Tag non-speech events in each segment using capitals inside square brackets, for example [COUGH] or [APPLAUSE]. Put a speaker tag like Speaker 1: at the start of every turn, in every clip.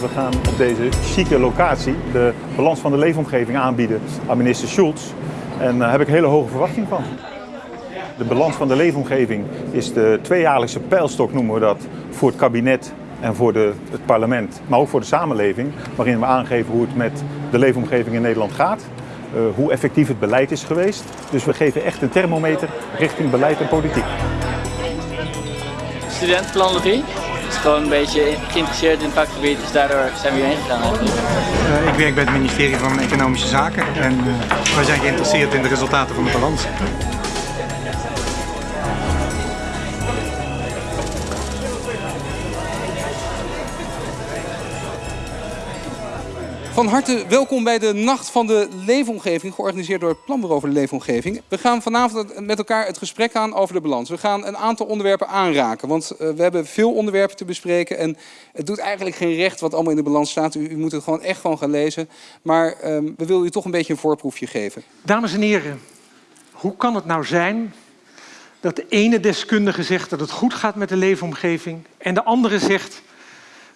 Speaker 1: We gaan op deze chique locatie de balans van de leefomgeving aanbieden aan minister Schulz. En daar heb ik hele hoge verwachting van. De balans van de leefomgeving is de tweejaarlijkse pijlstok, noemen we dat, voor het kabinet en voor de, het parlement, maar ook voor de samenleving, waarin we aangeven hoe het met de leefomgeving in Nederland gaat, hoe effectief het beleid is geweest. Dus we geven echt een thermometer richting beleid en politiek.
Speaker 2: Student planlogie is gewoon een beetje geïnteresseerd in het vakgebied, dus daardoor zijn we hierheen gegaan.
Speaker 3: Uh, ik werk bij het ministerie van Economische Zaken en uh, wij zijn geïnteresseerd in de resultaten van de balans.
Speaker 4: Van harte welkom bij de Nacht van de Leefomgeving, georganiseerd door het Planbureau voor de Leefomgeving. We gaan vanavond met elkaar het gesprek aan over de balans. We gaan een aantal onderwerpen aanraken, want uh, we hebben veel onderwerpen te bespreken. En het doet eigenlijk geen recht wat allemaal in de balans staat. U, u moet het gewoon echt gewoon gaan lezen. Maar um, we willen u toch een beetje een voorproefje geven.
Speaker 5: Dames en heren, hoe kan het nou zijn dat de ene deskundige zegt dat het goed gaat met de leefomgeving en de andere zegt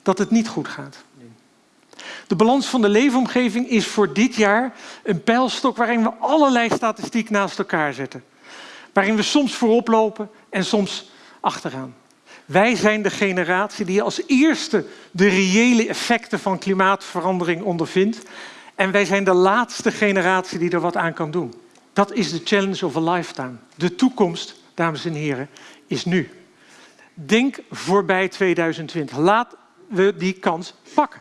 Speaker 5: dat het niet goed gaat? De balans van de leefomgeving is voor dit jaar een pijlstok waarin we allerlei statistiek naast elkaar zetten. Waarin we soms voorop lopen en soms achteraan. Wij zijn de generatie die als eerste de reële effecten van klimaatverandering ondervindt. En wij zijn de laatste generatie die er wat aan kan doen. Dat is de challenge of a lifetime. De toekomst, dames en heren, is nu. Denk voorbij 2020. Laten we die kans pakken.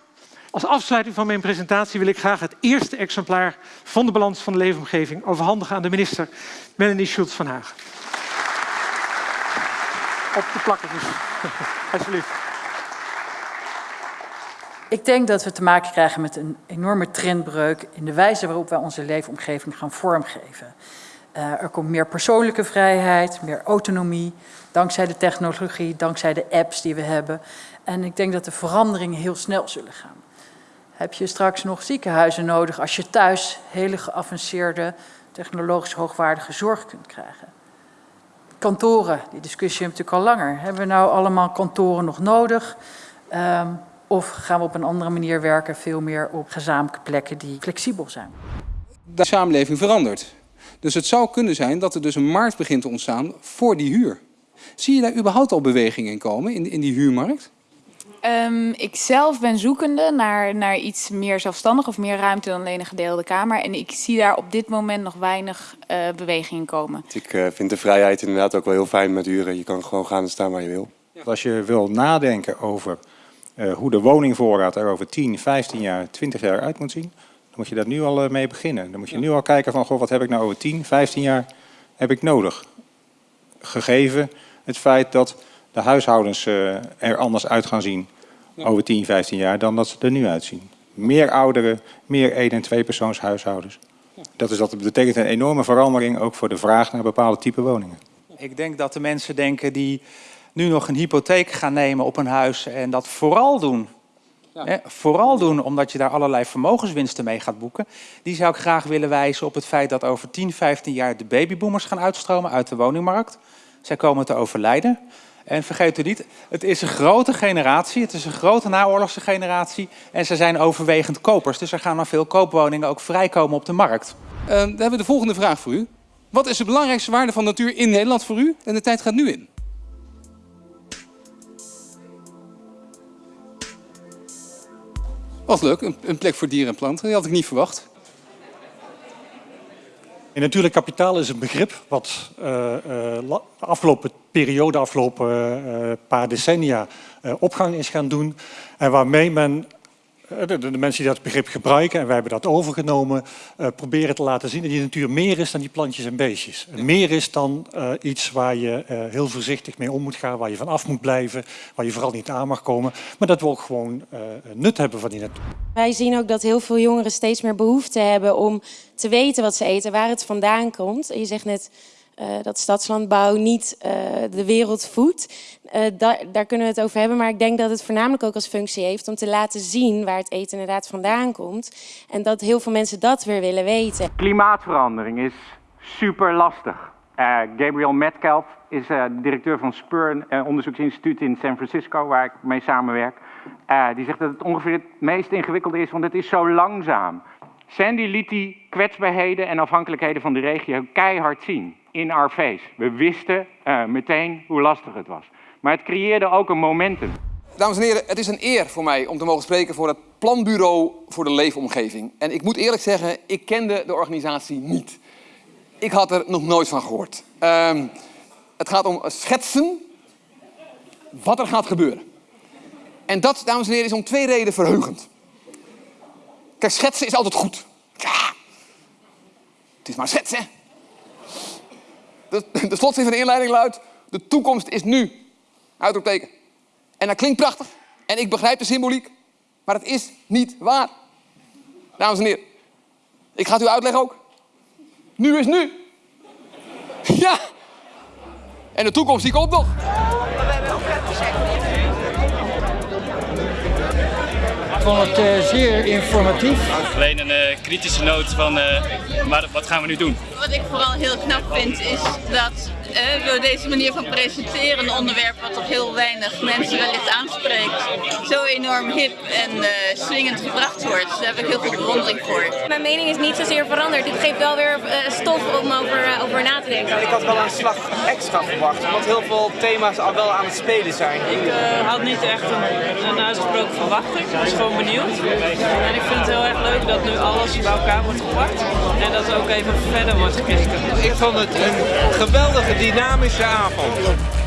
Speaker 5: Als afsluiting van mijn presentatie wil ik graag het eerste exemplaar van de balans van de leefomgeving overhandigen aan de minister Melanie Schultz van Hagen. Op de plakken dus. [LAUGHS] Alsjeblieft.
Speaker 6: Ik denk dat we te maken krijgen met een enorme trendbreuk in de wijze waarop wij onze leefomgeving gaan vormgeven. Uh, er komt meer persoonlijke vrijheid, meer autonomie, dankzij de technologie, dankzij de apps die we hebben. En ik denk dat de veranderingen heel snel zullen gaan heb je straks nog ziekenhuizen nodig als je thuis hele geavanceerde, technologisch hoogwaardige zorg kunt krijgen. Kantoren, die discussie hebben we natuurlijk al langer. Hebben we nou allemaal kantoren nog nodig? Um, of gaan we op een andere manier werken, veel meer op gezamenlijke plekken die flexibel zijn?
Speaker 4: De samenleving verandert. Dus het zou kunnen zijn dat er dus een markt begint te ontstaan voor die huur. Zie je daar überhaupt al beweging in komen, in die huurmarkt?
Speaker 7: Um, ik zelf ben zoekende naar, naar iets meer zelfstandig of meer ruimte dan alleen een gedeelde kamer. En ik zie daar op dit moment nog weinig uh, beweging in komen.
Speaker 8: Ik uh, vind de vrijheid inderdaad ook wel heel fijn met huren. Je kan gewoon gaan en staan waar je wil.
Speaker 9: Als je wil nadenken over uh, hoe de woningvoorraad er over 10, 15 jaar, 20 jaar uit moet zien, dan moet je daar nu al mee beginnen. Dan moet je ja. nu al kijken van, goh, wat heb ik nou over 10, 15 jaar heb ik nodig? Gegeven het feit dat de huishoudens uh, er anders uit gaan zien ja. over 10, 15 jaar dan dat ze er nu uitzien. Meer ouderen, meer één- en tweepersoonshuishoudens. Ja. Dat, is, dat betekent een enorme verandering ook voor de vraag naar bepaalde type woningen.
Speaker 10: Ik denk dat de mensen denken die nu nog een hypotheek gaan nemen op een huis en dat vooral doen. Ja. Hè, vooral doen omdat je daar allerlei vermogenswinsten mee gaat boeken. Die zou ik graag willen wijzen op het feit dat over 10, 15 jaar de babyboomers gaan uitstromen uit de woningmarkt. Zij komen te overlijden. En vergeet u niet, het is een grote generatie, het is een grote naoorlogse generatie en ze zijn overwegend kopers. Dus er gaan nog veel koopwoningen ook vrijkomen op de markt.
Speaker 4: Uh, dan hebben we de volgende vraag voor u. Wat is de belangrijkste waarde van natuur in Nederland voor u? En de tijd gaat nu in. Wat leuk, een plek voor dieren en planten. Die had ik niet verwacht.
Speaker 11: En natuurlijk kapitaal is een begrip wat uh, uh, de afgelopen periode, de afgelopen uh, paar decennia opgang is gaan doen. En waarmee men, de, de, mensen die dat begrip gebruiken, en wij hebben dat overgenomen, proberen te laten zien dat die natuur meer is dan die plantjes en beestjes. Ja. Meer is dan iets waar je heel voorzichtig mee om moet gaan, waar je van af moet blijven, waar je vooral niet aan mag komen. Maar dat we ook gewoon nut hebben van die natuur.
Speaker 12: Wij zien ook dat heel veel jongeren steeds meer behoefte hebben om te weten wat ze eten, waar het vandaan komt. Je zegt net dat stadslandbouw niet uh, de wereld voedt. Uh, daar, daar, kunnen we het over hebben, maar ik denk dat het voornamelijk ook als functie heeft om te laten zien waar het eten inderdaad vandaan komt. En dat heel veel mensen dat weer willen weten.
Speaker 13: Klimaatverandering is super lastig. Gabriel Metcalf is uh, directeur van Spur, een onderzoeksinstituut in San Francisco, waar ik mee samenwerk. die zegt dat het ongeveer het meest ingewikkelde is, want het is zo langzaam. Sandy liet die kwetsbaarheden en afhankelijkheden van de regio keihard zien in our face. We wisten meteen hoe lastig het was. Maar het creëerde ook een momentum.
Speaker 14: Dames en heren, het is een eer voor mij om te mogen spreken voor het Planbureau voor de Leefomgeving. En ik moet eerlijk zeggen, ik kende de organisatie niet. Ik had er nog nooit van gehoord. Um, het gaat om schetsen wat er gaat gebeuren. En dat, dames en heren, is om twee redenen verheugend. Kijk, schetsen is altijd goed. Ja, het is maar schetsen. De, de slotzin van de inleiding luidt, de toekomst is nu. Uitroepteken. En dat klinkt prachtig. En ik begrijp de symboliek. Maar het is niet waar. Dames en heren. Ik ga het u uitleggen ook. Nu is nu. [LAUGHS] Ja. En de toekomst die komt nog.
Speaker 15: Ik vond het uh, zeer informatief.
Speaker 16: Alleen een uh, kritische noot van, uh, maar wat gaan we nu doen?
Speaker 17: Wat ik vooral heel knap vind is dat uh, door deze manier van presenteren, een onderwerp wat toch heel weinig mensen wellicht aanspreekt, zo enorm hip en uh, swingend gebracht wordt. Daar heb ik heel veel bewondering voor.
Speaker 2: Mijn mening is niet zozeer veranderd. Dit geeft wel weer uh, stof om over, over na te denken.
Speaker 18: Ik had wel een slag extra verwacht, omdat heel veel thema's al wel aan het spelen zijn.
Speaker 19: Ik had niet echt een, een uitgesproken verwachting. Ik was gewoon benieuwd. En ik vind het heel erg leuk dat nu alles bij elkaar wordt gepakt en dat er ook even verder wordt gekeken.
Speaker 18: Ik vond het een geweldige dynamische avond.